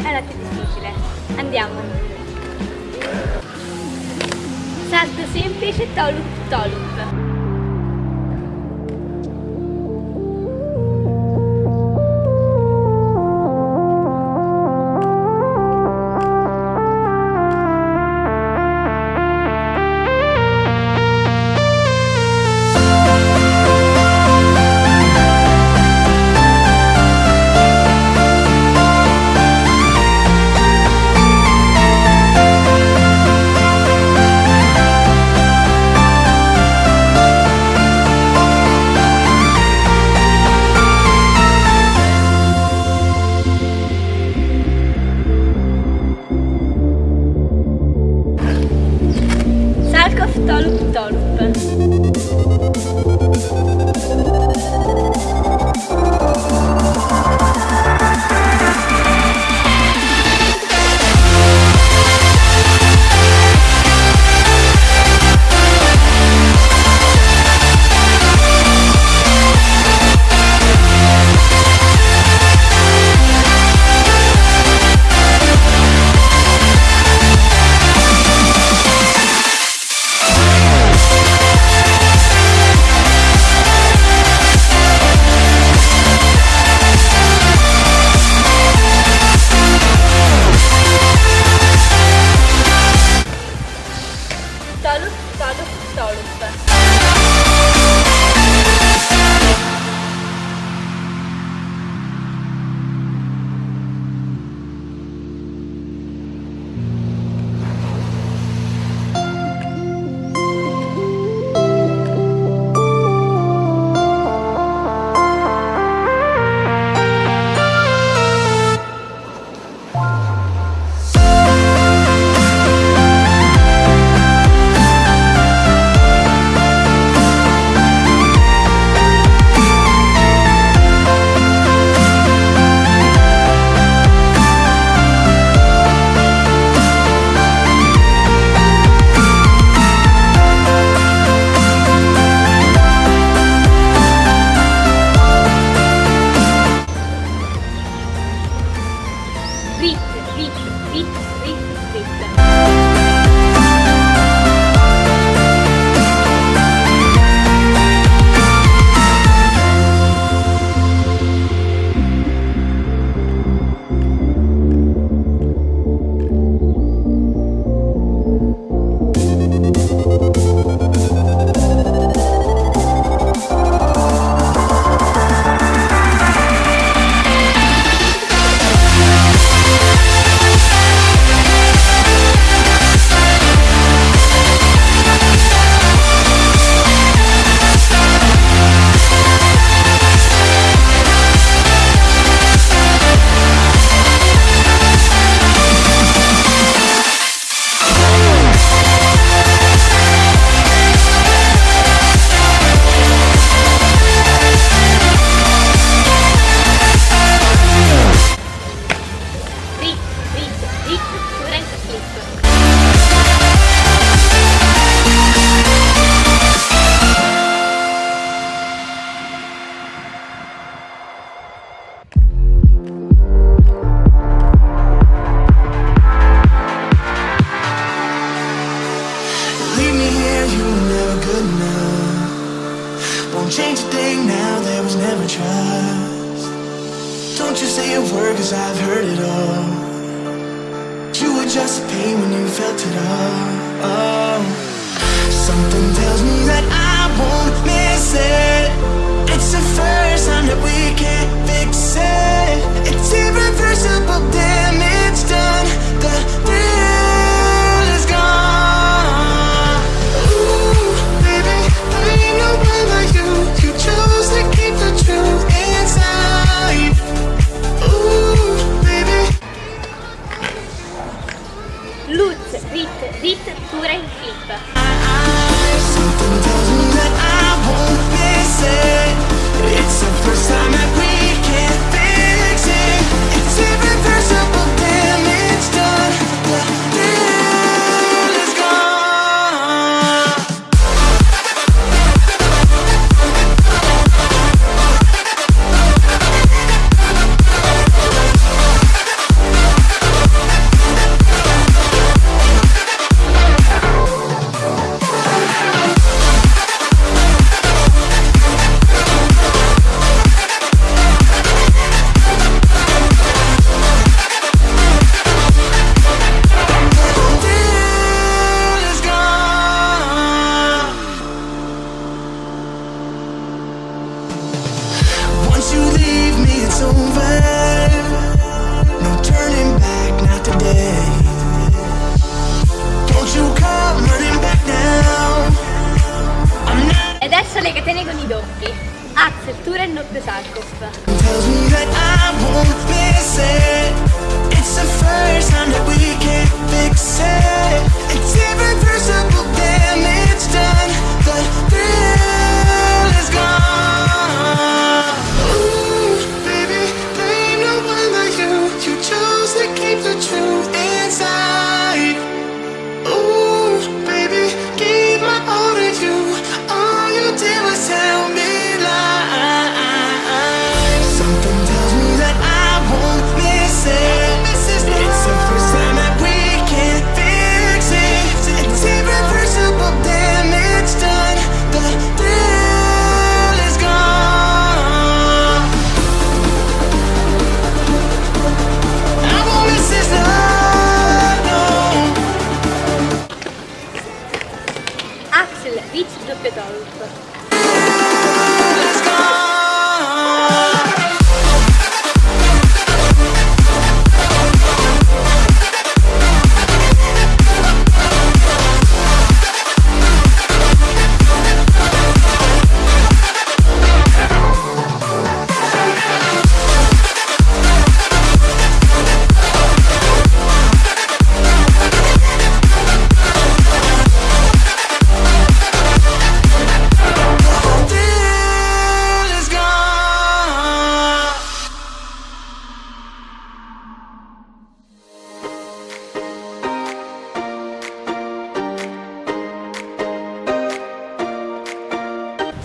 veramente difficile. Andiamo. Salto semplice, tolup, tolup. saying now there was never trust. Don't you say a word cause I've heard it all. You were just pain when you felt it all. Oh. Something tells me that I won't miss it. It's the first time that we can't fix it. It's Lutz, Rit, Rit, Tura in Flip. Something tells me that I won't miss it. It's the first time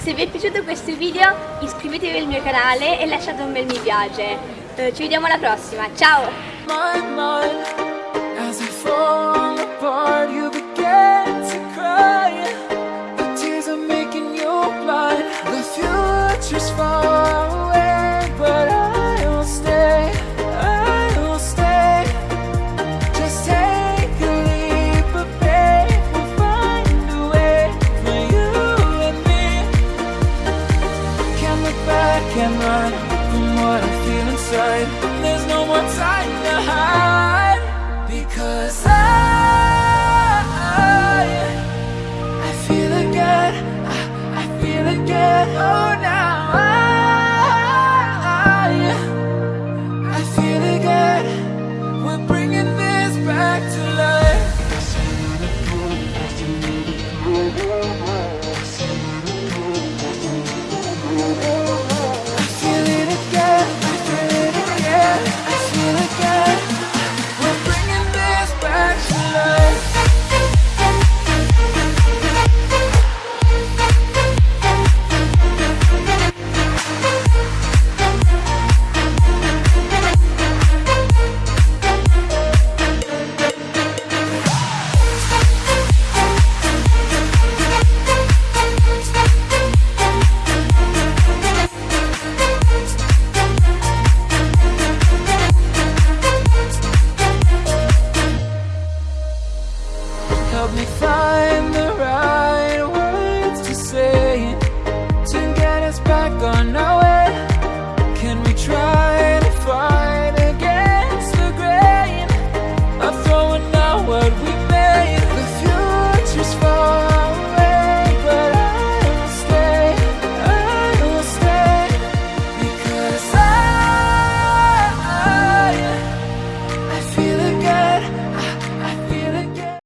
se vi è piaciuto questo video iscrivetevi al mio canale e lasciate un bel mi piace. Eh, ci vediamo alla prossima, ciao!